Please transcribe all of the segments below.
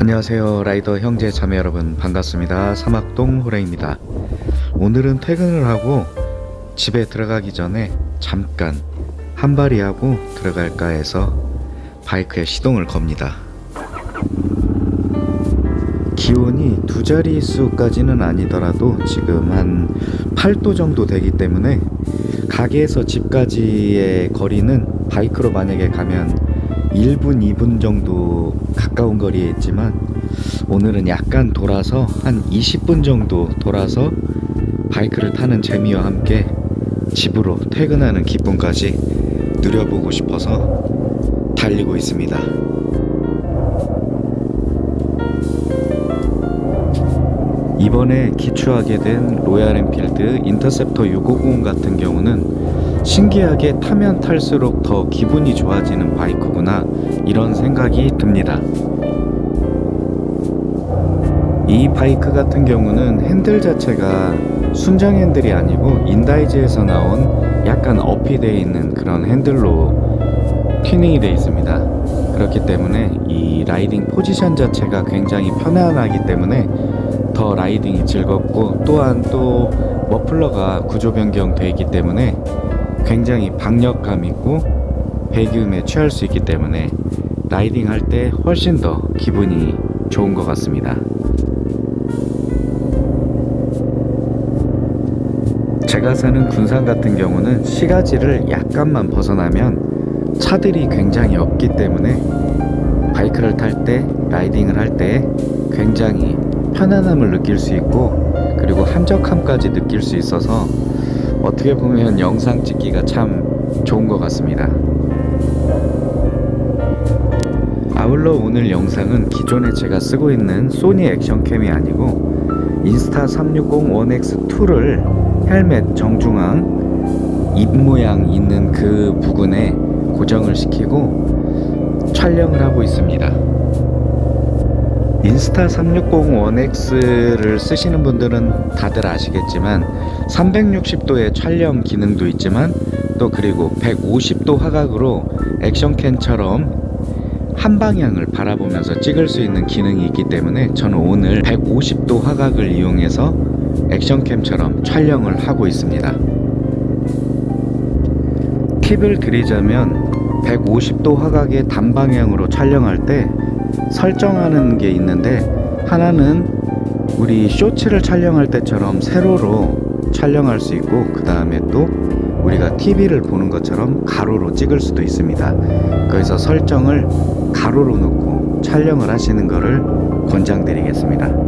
안녕하세요 라이더 형제 자매 여러분. 반갑습니다. 사막동 호랭입니다. 오늘은 퇴근을 하고 집에 들어가기 전에 잠깐 한발이 하고 들어갈까 해서 바이크에 시동을 겁니다. 기온이 두 자릿수까지는 아니더라도 지금 한 8도 정도 되기 때문에 가게에서 집까지의 거리는 바이크로 만약에 가면 1분, 2분 정도 가까운 거리에 있지만 오늘은 약간 돌아서 한 20분 정도 돌아서 바이크를 타는 재미와 함께 집으로 퇴근하는 기쁨까지 누려보고 싶어서 달리고 있습니다. 이번에 기추하게 된 로얄 엔필드 인터셉터 650 같은 경우는 신기하게 타면 탈수록 더 기분이 좋아지는 바이크구나 이런 생각이 듭니다. 이 바이크 같은 경우는 핸들 자체가 순정 핸들이 아니고 인다이즈에서 나온 약간 업이 되어 있는 그런 핸들로 튜닝이 되어 있습니다. 그렇기 때문에 이 라이딩 포지션 자체가 굉장히 편안하기 때문에 더 라이딩이 즐겁고 또한 또 머플러가 구조 변경되어 있기 때문에 굉장히 박력감 있고 배기음에 취할 수 있기 때문에 라이딩 할 때 훨씬 더 기분이 좋은 것 같습니다. 제가 사는 군산 같은 경우는 시가지를 약간만 벗어나면 차들이 굉장히 없기 때문에 바이크를 탈 때 라이딩을 할 때 굉장히 편안함을 느낄 수 있고 그리고 한적함까지 느낄 수 있어서 어떻게 보면 영상 찍기가 참 좋은 것 같습니다. 아울러 오늘 영상은 기존에 제가 쓰고 있는 소니 액션캠이 아니고 인스타 360 1X2를 헬멧 정중앙 입 모양 있는 그 부분에 고정을 시키고 촬영을 하고 있습니다. 인스타 360 1X를 쓰시는 분들은 다들 아시겠지만 360도의 촬영 기능도 있지만 또 그리고 150도 화각으로 액션캠처럼 한 방향을 바라보면서 찍을 수 있는 기능이 있기 때문에 저는 오늘 150도 화각을 이용해서 액션캠처럼 촬영을 하고 있습니다. 팁을 드리자면 150도 화각의 단방향으로 촬영할 때 설정하는 게 있는데 하나는 우리 쇼츠를 촬영할 때처럼 세로로 촬영할 수 있고 그 다음에 또 우리가 TV를 보는 것처럼 가로로 찍을 수도 있습니다. 그래서 설정을 가로로 놓고 촬영을 하시는 것을 권장드리겠습니다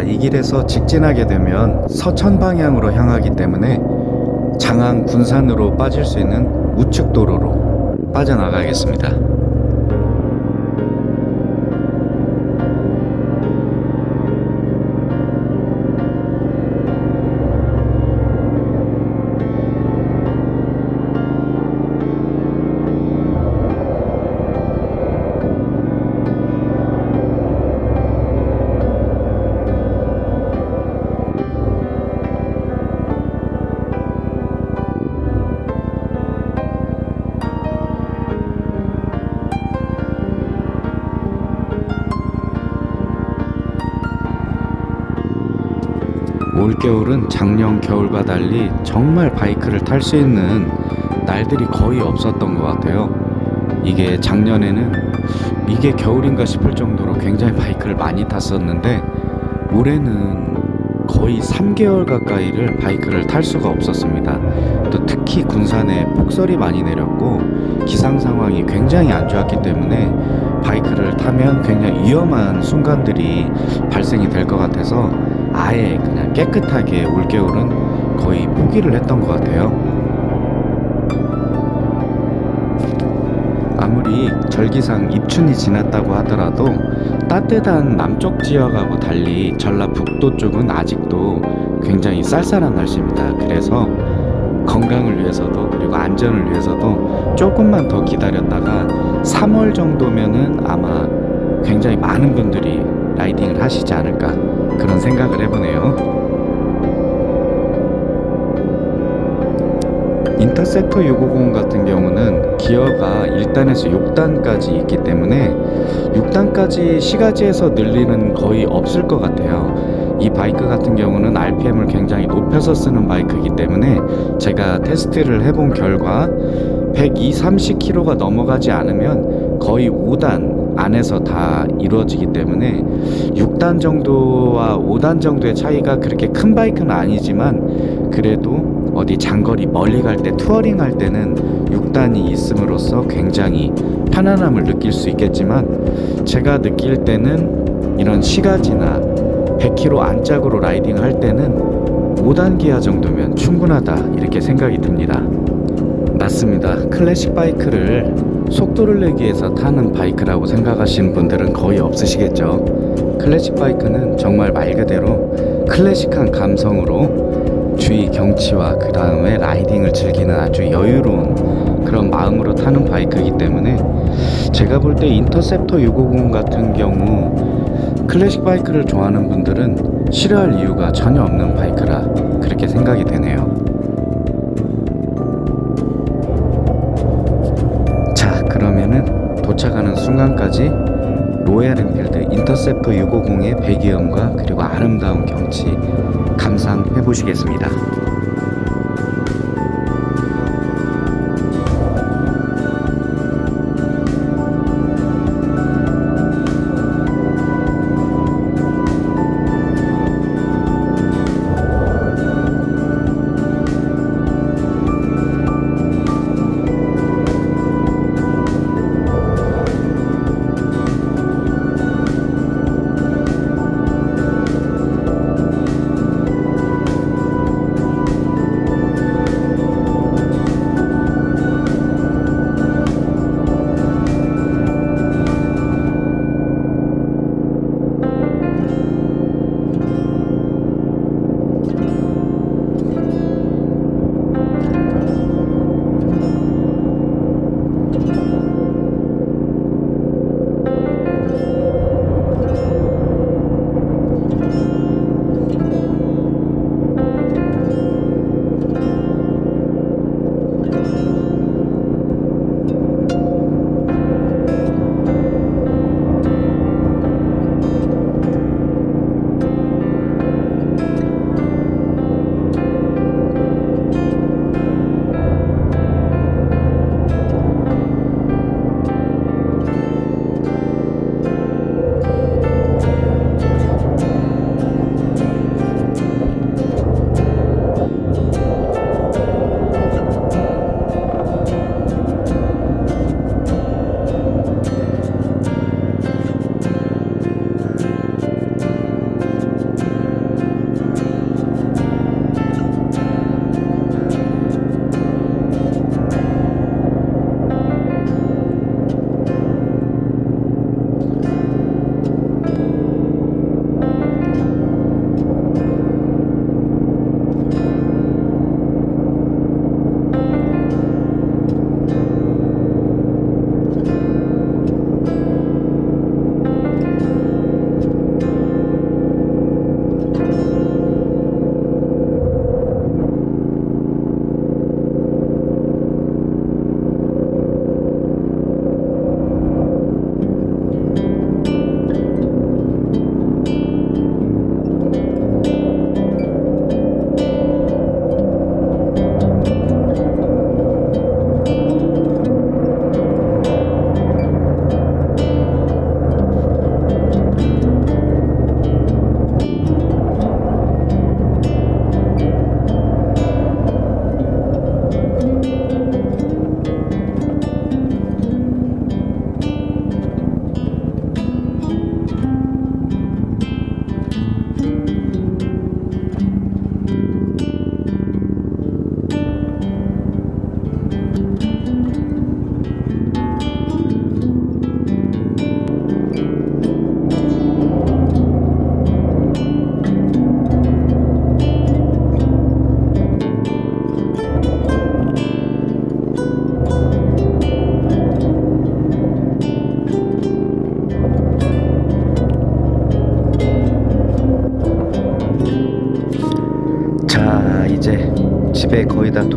자, 이 길에서 직진하게 되면 서천 방향으로 향하기 때문에 장안 군산으로 빠질 수 있는 우측 도로로 빠져나가겠습니다. 올겨울은 작년 겨울과 달리 정말 바이크를 탈 수 있는 날들이 거의 없었던 것 같아요. 이게 작년에는 이게 겨울인가 싶을 정도로 굉장히 바이크를 많이 탔었는데 올해는 거의 3개월 가까이를 바이크를 탈 수가 없었습니다. 또 특히 군산에 폭설이 많이 내렸고 기상 상황이 굉장히 안 좋았기 때문에 바이크를 타면 굉장히 위험한 순간들이 발생이 될 것 같아서 아예 그냥 깨끗하게 올겨울은 거의 포기를 했던 것 같아요. 아무리 절기상 입춘이 지났다고 하더라도 따뜻한 남쪽 지역하고 달리 전라북도 쪽은 아직도 굉장히 쌀쌀한 날씨입니다. 그래서 건강을 위해서도 그리고 안전을 위해서도 조금만 더 기다렸다가 3월 정도면은 아마 굉장히 많은 분들이 라이딩을 하시지 않을까 그런 생각을 해보네요. 인터셉터 650 같은 경우는 기어가 1단에서 6단까지 있기 때문에 6단까지 시가지에서 늘리는 거의 없을 것 같아요. 이 바이크 같은 경우는 RPM을 굉장히 높여서 쓰는 바이크이기 때문에 제가 테스트를 해본 결과 120, 30km가 넘어가지 않으면 거의 5단 안에서 다 이루어지기 때문에 6단 정도와 5단 정도의 차이가 그렇게 큰 바이크는 아니지만 그래도 어디 장거리 멀리 갈 때 투어링 할 때는 6단이 있음으로써 굉장히 편안함을 느낄 수 있겠지만 제가 느낄 때는 이런 시가지나 100km 안짝으로 라이딩 할 때는 5단 기아 정도면 충분하다 이렇게 생각이 듭니다. 맞습니다. 클래식 바이크를 속도를 내기 위해서 타는 바이크라고 생각하시는 분들은 거의 없으시겠죠. 클래식 바이크는 정말 말 그대로 클래식한 감성으로 주위 경치와 그 다음에 라이딩을 즐기는 아주 여유로운 그런 마음으로 타는 바이크이기 때문에 제가 볼 때 인터셉터 650 같은 경우 클래식 바이크를 좋아하는 분들은 싫어할 이유가 전혀 없는 바이크라 그렇게 생각이 되네요. 도착하는 순간까지 로얄 엔필드 인터셉터 650의 배기음과 그리고 아름다운 경치 감상해 보시겠습니다.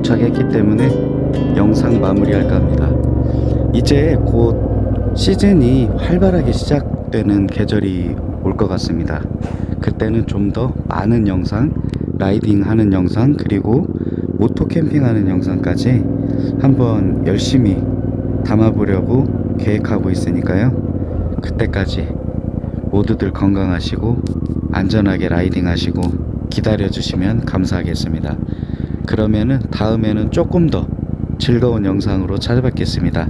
도착했기 때문에 영상 마무리할까 합니다. 이제 곧 시즌이 활발하게 시작되는 계절이 올 것 같습니다. 그때는 좀 더 많은 영상, 라이딩 하는 영상, 그리고 모토 캠핑 하는 영상까지 한번 열심히 담아보려고 계획하고 있으니까요. 그때까지 모두들 건강하시고 안전하게 라이딩 하시고 기다려 주시면 감사하겠습니다. 그러면은 다음에는 조금 더 즐거운 영상으로 찾아뵙겠습니다.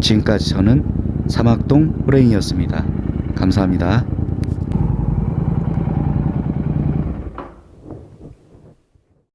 지금까지 저는 사막동 호랭이였습니다. 감사합니다.